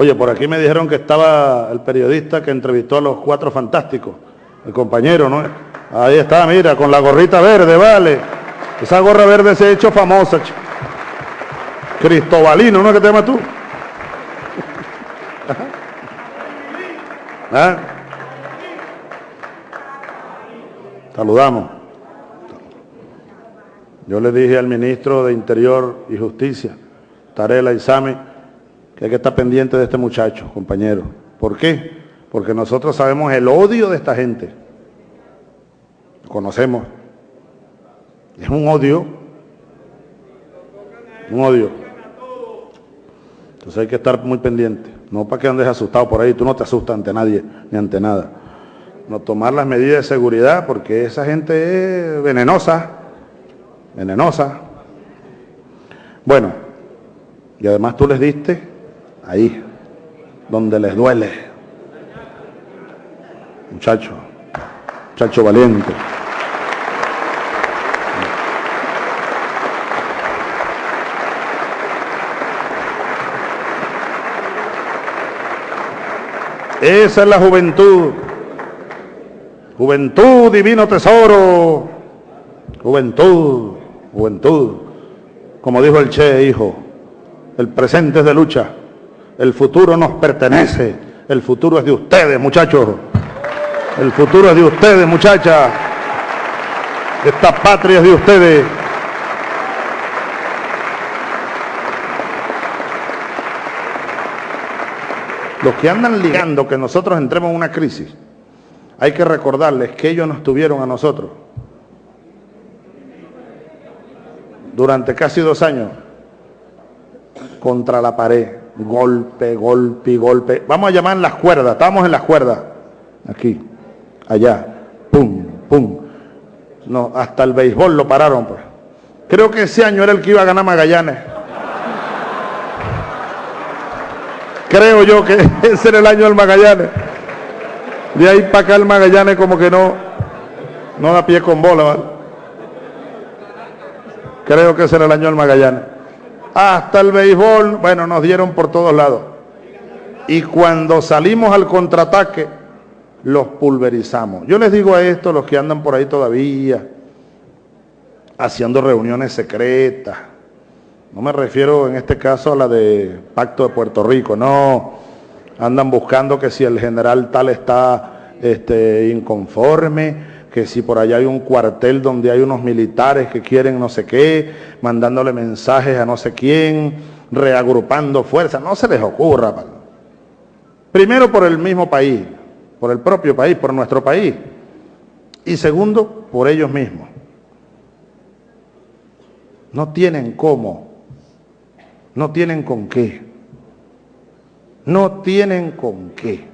Oye, por aquí me dijeron que estaba el periodista que entrevistó a los cuatro fantásticos, el compañero, ¿no? Ahí está, mira, con la gorrita verde, vale. Esa gorra verde se ha hecho famosa. chico. Cristobalino, ¿no? ¿Qué te llamas tú? ¿Ah? Saludamos. Yo le dije al ministro de Interior y Justicia, Tarela Isami, que hay que estar pendiente de este muchacho, compañero. ¿Por qué? Porque nosotros sabemos el odio de esta gente. Lo conocemos. Es un odio. Un odio. Entonces hay que estar muy pendiente. No para que andes asustado por ahí. Tú no te asustas ante nadie ni ante nada. No tomar las medidas de seguridad porque esa gente es venenosa. Venenosa. Bueno, y además tú les diste ahí, donde les duele. Muchacho, muchacho valiente. Esa es la juventud. Juventud, divino tesoro. Juventud, juventud. Como dijo el Che, hijo, el presente es de lucha. El futuro nos pertenece. El futuro es de ustedes, muchachos. El futuro es de ustedes, muchachas. Esta patria es de ustedes. Los que andan ligando que nosotros entremos en una crisis, hay que recordarles que ellos nos tuvieron a nosotros durante casi dos años contra la pared, golpe, golpe, golpe. Vamos a llamar las cuerdas, estamos en las cuerdas, aquí, allá, pum, pum. No, hasta el béisbol lo pararon. Pues. Creo que ese año era el que iba a ganar Magallanes. Creo yo que ese era el año del Magallanes. De ahí para acá el Magallanes como que no, no da pie con bola, ¿vale? Creo que ese era el año del Magallanes. Hasta el béisbol, bueno, nos dieron por todos lados. Y cuando salimos al contraataque, los pulverizamos. Yo les digo a esto, los que andan por ahí todavía, haciendo reuniones secretas, no me refiero en este caso a la de Pacto de Puerto Rico, no. Andan buscando que si el general tal está este, inconforme, que si por allá hay un cuartel donde hay unos militares que quieren no sé qué, mandándole mensajes a no sé quién, reagrupando fuerzas, no se les ocurra. pal. Primero por el mismo país, por el propio país, por nuestro país. Y segundo, por ellos mismos. No tienen cómo no tienen con qué. No tienen con qué.